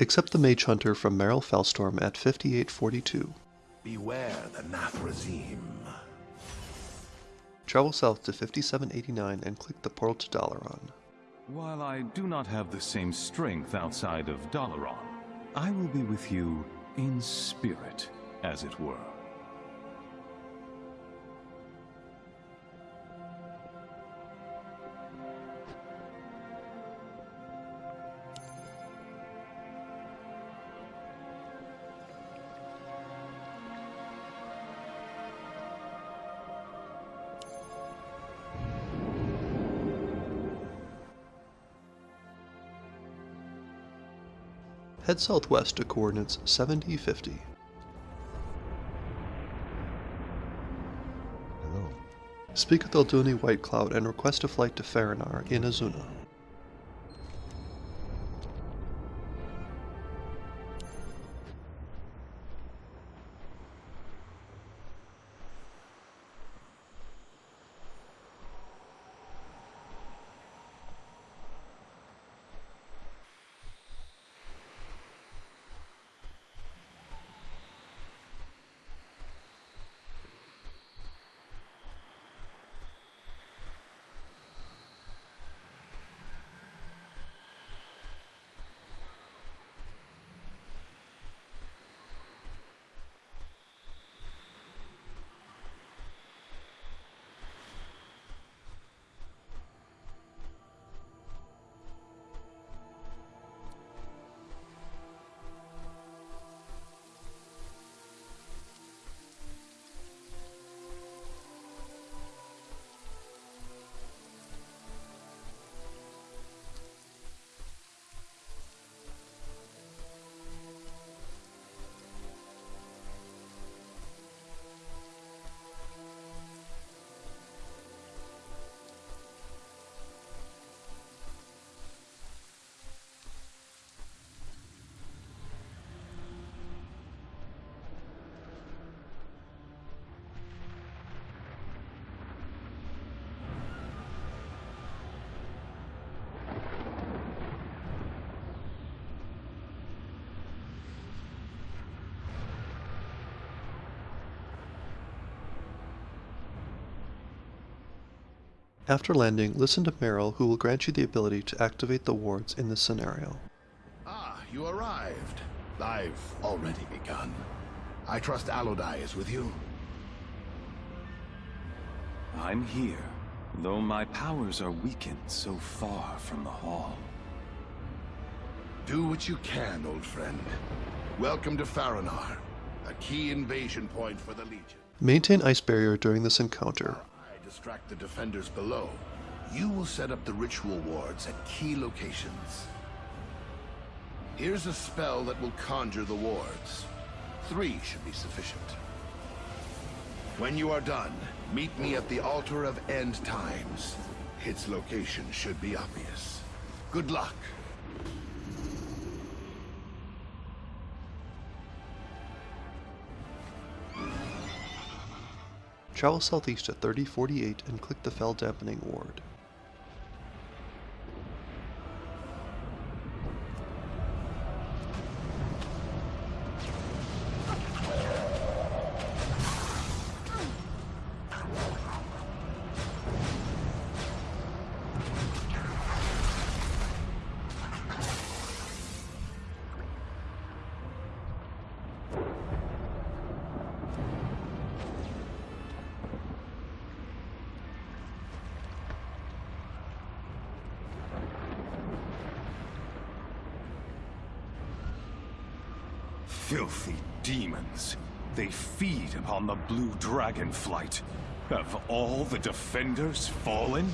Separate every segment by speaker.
Speaker 1: Accept the Mage Hunter from Meryl Felstorm at 5842.
Speaker 2: Beware the Nathrezim.
Speaker 1: Travel south to 5789 and click the portal to Dalaran.
Speaker 3: While I do not have the same strength outside of Dalaran, I will be with you in spirit, as it were.
Speaker 1: Head southwest to coordinates 7050.
Speaker 4: Hello.
Speaker 1: Speak with Aludane Whitecloud and request a flight to Faronaar in Azsuna. After landing, listen to Meryl who will grant you the ability to activate the wards in this scenario.
Speaker 2: Ah, you arrived. I've already begun. I trust Alodi is with you.
Speaker 3: I'm here, though my powers are weakened so far from the hall.
Speaker 2: Do what you can, old friend. Welcome to Faronaar, a key invasion point for the Legion.
Speaker 1: Maintain Ice Barrier during this encounter.
Speaker 2: Distract the defenders below. You will set up the ritual wards at key locations. Here's a spell that will conjure the wards. Three should be sufficient. When you are done, meet me at the Altar of End Times. Its location should be obvious. Good luck.
Speaker 1: Travel southeast to 3048 and click the Fel Dampening ward.
Speaker 3: Filthy demons. They feed upon the blue dragon flight. Have all the defenders fallen?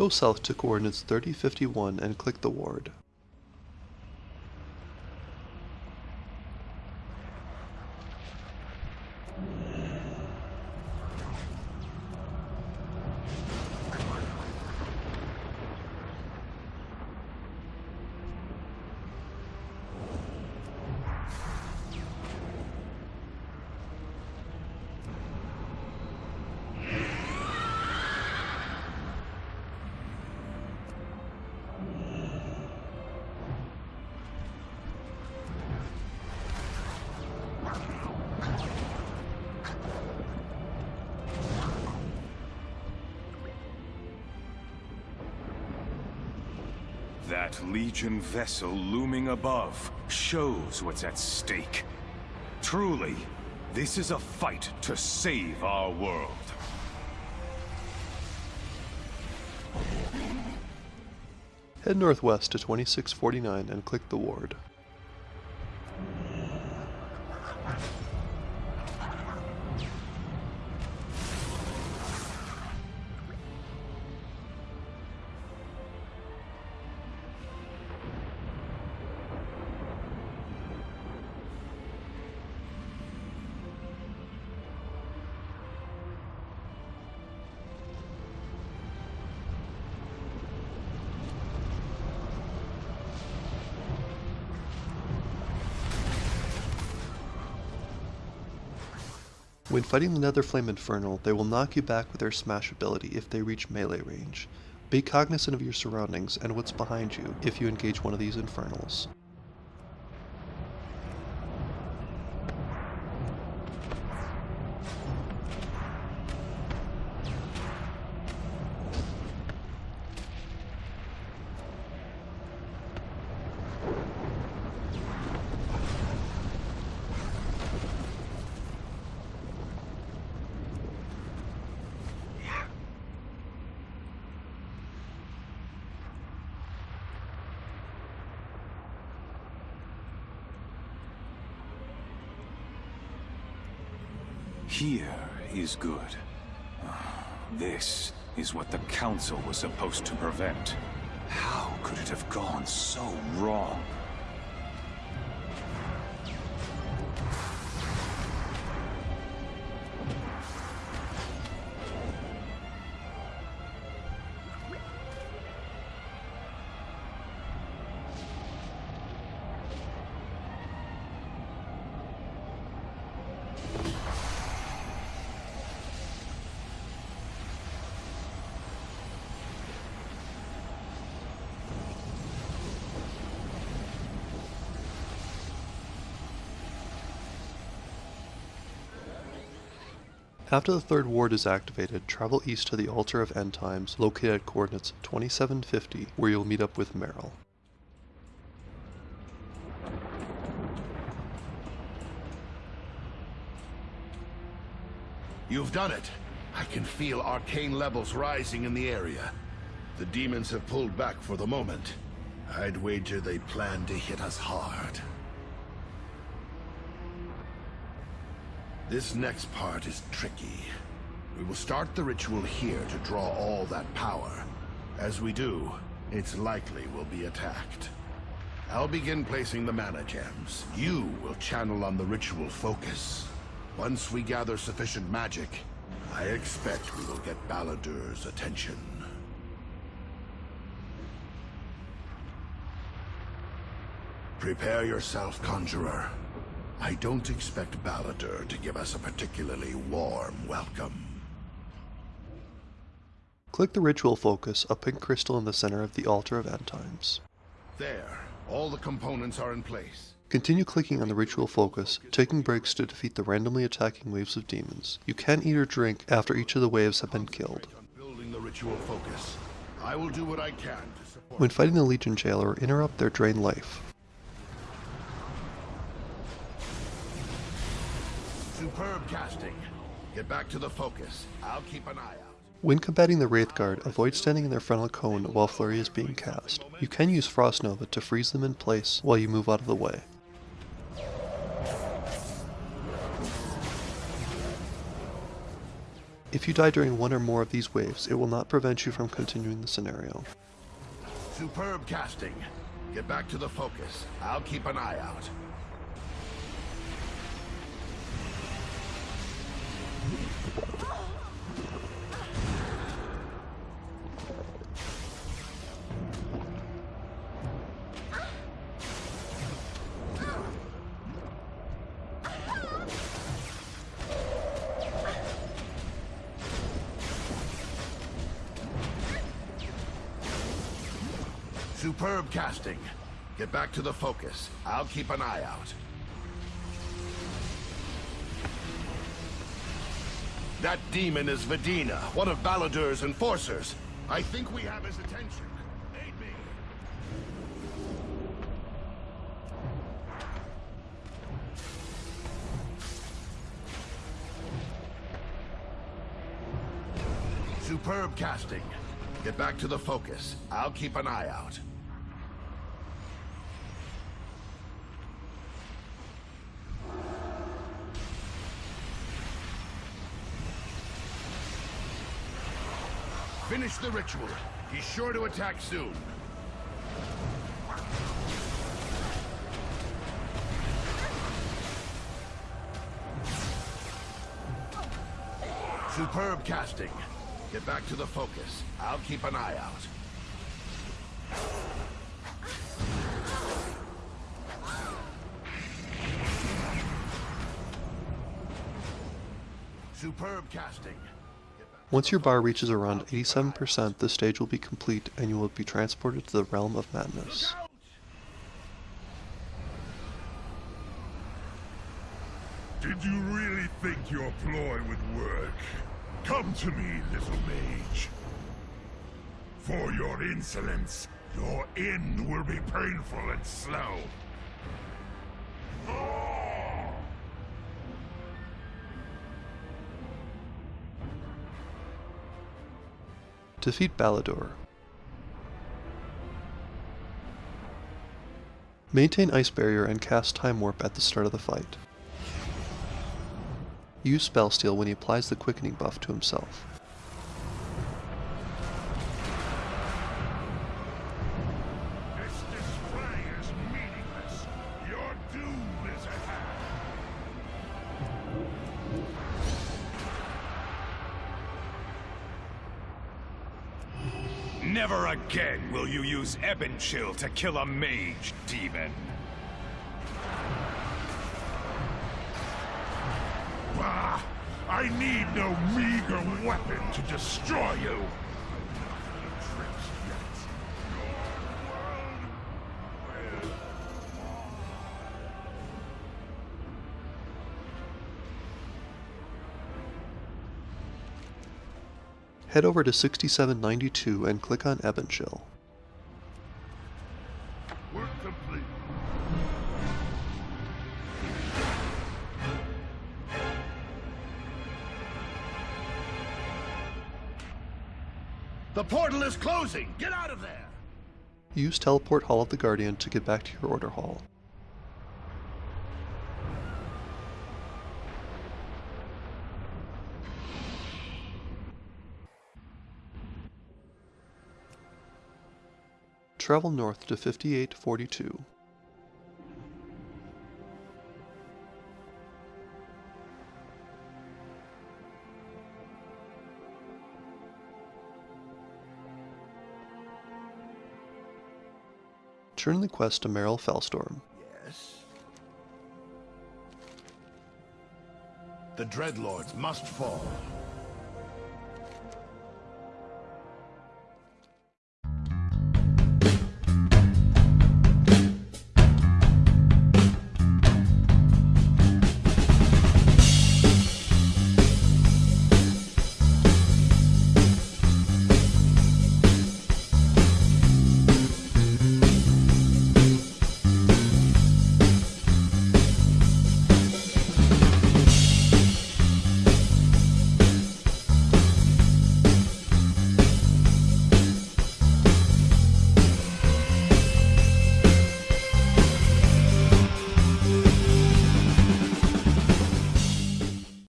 Speaker 1: Go south to coordinates 3051 and click the ward.
Speaker 3: That Legion vessel looming above shows what's at stake. Truly, this is a fight to save our world.
Speaker 1: Head northwest to 2649 and click the ward. When fighting the Nether Flame Infernal, they will knock you back with their smash ability if they reach melee range. Be cognizant of your surroundings and what's behind you if you engage one of these Infernals.
Speaker 3: Here is good. This is what the Council was supposed to prevent. How could it have gone so wrong?
Speaker 1: After the third ward is activated, travel east to the Altar of End Times, located at coordinates 2750, where you'll meet up with Meryl.
Speaker 2: You've done it. I can feel arcane levels rising in the area. The demons have pulled back for the moment. I'd wager they plan to hit us hard. This next part is tricky. We will start the ritual here to draw all that power. As we do, it's likely we'll be attacked. I'll begin placing the mana gems. You will channel on the ritual focus. Once we gather sufficient magic, I expect we will get Baladur's attention. Prepare yourself, Conjurer. I don't expect Baladur to give us a particularly warm welcome.
Speaker 1: Click the ritual focus, a pink crystal in the center of the Altar of End Times.
Speaker 2: There, all the components are in place.
Speaker 1: Continue clicking on the ritual focus, taking breaks to defeat the randomly attacking waves of demons. You can eat or drink after each of the waves have been killed.
Speaker 2: Building the ritual focus, I will do what I can.
Speaker 1: When fighting the Legion Jailer, interrupt their drain life.
Speaker 2: Superb casting. Get back to the focus. I'll keep an eye out.
Speaker 1: When combating the Wrathguard, avoid standing in their frontal cone while Flurry is being cast. You can use Frost Nova to freeze them in place while you move out of the way. If you die during one or more of these waves, it will not prevent you from continuing the scenario.
Speaker 2: Superb casting. Get back to the focus. I'll keep an eye out. Superb casting. Get back to the focus. I'll keep an eye out. That demon is Vedina, one of Balladur's enforcers. I think we have his attention. Superb casting. Get back to the focus. I'll keep an eye out. Finish the ritual. He's sure to attack soon. Superb casting. Get back to the focus. I'll keep an eye out. Superb casting.
Speaker 1: Once your bar reaches around 87%, the stage will be complete and you will be transported to the Realm of Madness.
Speaker 4: Did you really think your ploy would work? Come to me, little mage. For your insolence, your end will be painful and slow.
Speaker 1: Defeat Balador. Maintain Ice Barrier and cast Time Warp at the start of the fight. Use Spell Steal when he applies the Quickening buff to himself.
Speaker 3: Never again will you use Ebon Chill to kill a mage, demon.
Speaker 4: Bah! I need no meager weapon to destroy you!
Speaker 1: Head over to 6792 and click on Ebon Chill.
Speaker 2: The portal is closing! Get out of there!
Speaker 1: Use Teleport Hall of the Guardian to get back to your Order Hall. Travel north to 5842. Turn the quest to Meryl Felstorm.
Speaker 2: Yes? The Dreadlords must fall.